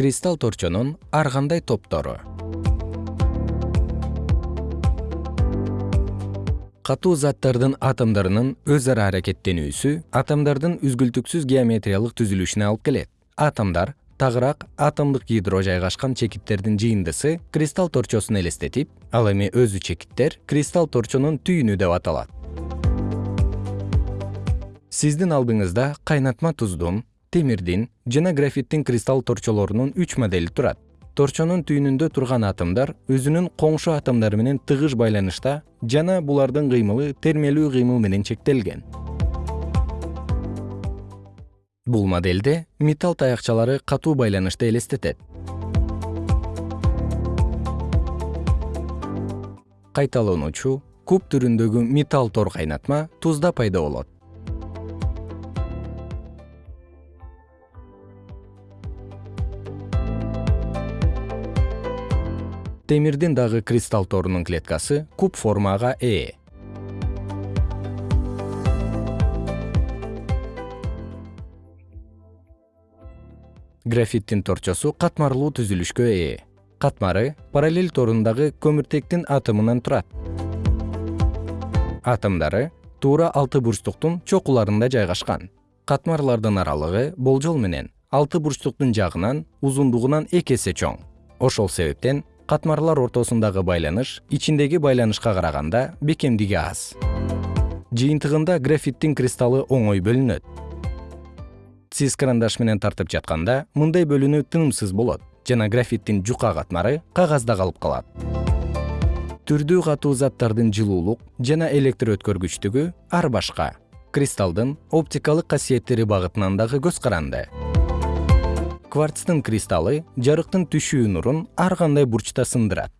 кристалл торчонун ар кандай топтору катуу заттардын атомдорунун өз ара аракеттенүүсү атомдордун үзгүлтүксүз геометриялык түзүлүшүнө алып келет. Атомдор тагыраак атомдук ядро жайгашкан чекиттердин жыйындысы кристалл торчосун элестетип ал эми өзү чекиттер кристалл торчонун түйүнү деп аталат. Сиздин алдыңызда кайнатма туздун темирдин жана графиттин кристалл торчолорунун үч модели турат. Торчонун түйүнүндө турган атомдор өзүнүн коңшу атомдору менен тыгыз байланышта жана булардын кыймылы термелүү кыймыл менен чектелген. Бул модельде металл таякчалары катуу байланышты элестетет. Кайталануучу куб түрүндөгү металл тор кайнатма тузда пайда болот темирдин дагы кристалл торунун клеткасы куб формага ээ. Графиттин торчосу катмарлуу түзүлүшкө ээ. Катмары параллель торундагы көмүртектин атомунан турат. Атомдору туура алты бурчтуктун чокуларында жайгашкан. Катмарлардын аралыгы болжол менен алты бурчтуктун жагынан узундугунан эки эсе чоң. Ошол себептен катмарлар ортосундагы байланыш ичиндеги байланышка караганда бекемдиги аз. Жыйынтыгында графиттин кристаллы оңой бөлүнөт. Сиз карандаш менен тартып жатканда мындай бөлүнүү тынымсыз болот жана графиттин жука катмары кагазда калып калат. Түрдүү катуу заттардын жылуулук жана электр өткөргүчтүгү ар башка. Кристаллдын оптикалык касиеттери багытынан дагы көз каранды кварцтын кристаллы жарыктын түшүү нурун ар кандай бурчта сындырат